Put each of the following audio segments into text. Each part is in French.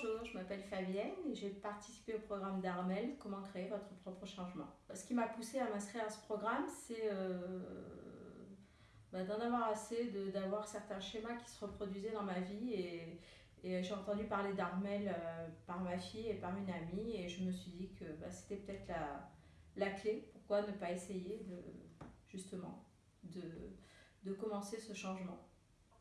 Bonjour, je m'appelle Fabienne et j'ai participé au programme d'Armel Comment créer votre propre changement. Ce qui m'a poussé à m'inscrire à ce programme, c'est euh, bah, d'en avoir assez, d'avoir certains schémas qui se reproduisaient dans ma vie et, j'ai entendu parler d'Armel euh, par ma fille et par une amie et je me suis dit que bah, c'était peut-être la, clé. Pourquoi ne pas essayer de, justement de commencer ce changement?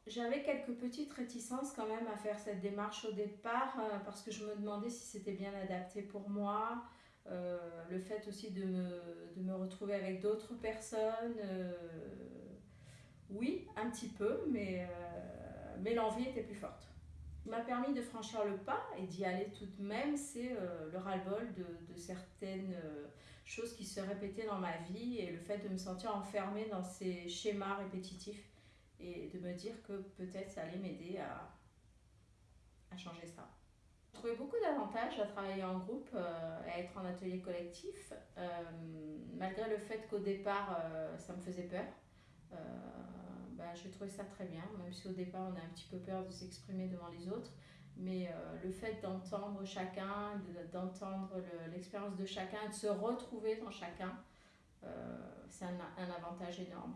J'avais quelques petites réticences quand même à faire cette démarche au départ euh, parce que je me demandais si c'était bien adapté pour moi. Euh, le fait aussi de me, de me retrouver avec d'autres personnes, euh, oui, un petit peu, mais, mais l'envie était plus forte. Ce qui m'a permis de franchir le pas et d'y aller tout de même, c'est le ras-le-bol de, de, certaines choses qui se répétaient dans ma vie et le fait de me sentir enfermée dans ces schémas répétitifs et de me dire que peut-être ça allait m'aider à, changer ça. J'ai trouvé beaucoup d'avantages à travailler en groupe, euh, à être en atelier collectif, euh, malgré le fait qu'au départ euh, ça me faisait peur. Ben, j'ai trouvé ça très bien, même si au départ on a un petit peu peur de s'exprimer devant les autres. Mais le fait d'entendre chacun, d'entendre l'expérience de chacun, de se retrouver dans chacun, c'est un avantage énorme.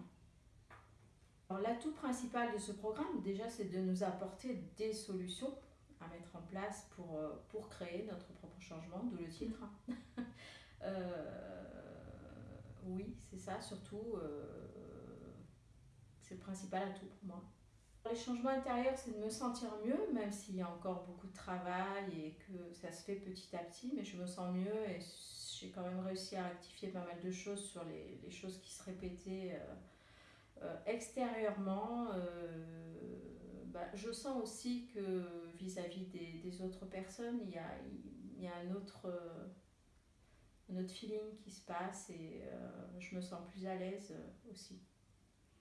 L'atout principal de ce programme, déjà, c'est de nous apporter des solutions à mettre en place pour, euh, pour créer notre propre changement, d'où le titre. euh, oui, c'est ça, surtout, euh, c'est le principal atout pour moi. Les changements intérieurs, c'est de me sentir mieux, même s'il y a encore beaucoup de travail et que ça se fait petit à petit, mais je me sens mieux et j'ai quand même réussi à rectifier pas mal de choses sur les, choses qui se répétaient. Extérieurement, euh, bah, je sens aussi que vis-à-vis des, autres personnes, il y a, a un, autre, feeling qui se passe et euh, je me sens plus à l'aise aussi.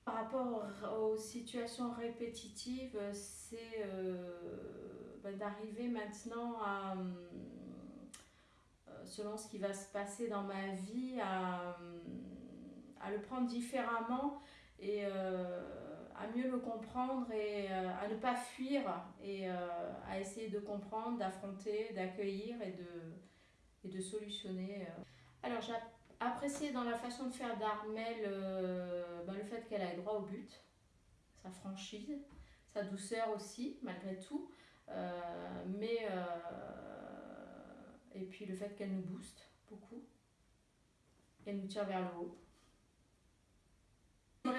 Par rapport aux situations répétitives, c'est bah, d'arriver maintenant à, selon ce qui va se passer dans ma vie, à le prendre différemment et euh, à mieux le comprendre et euh, à ne pas fuir et euh, à essayer de comprendre, d'affronter, d'accueillir et de, et de solutionner. Alors j'ai apprécié dans la façon de faire d'Armel ben, le fait qu'elle ait droit au but, sa franchise, sa douceur aussi malgré tout, mais et puis le fait qu'elle nous booste beaucoup, qu'elle nous tire vers le haut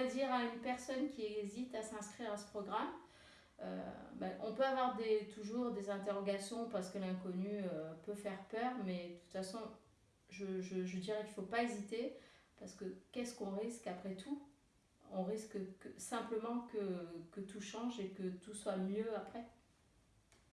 dire à une personne qui hésite à s'inscrire à ce programme, euh, ben, on peut avoir des, toujours des interrogations parce que l'inconnu euh, peut faire peur, mais de toute façon, je, dirais qu'il ne faut pas hésiter parce que qu'est-ce qu'on risque après tout? On risque que, simplement que tout change et que tout soit mieux après.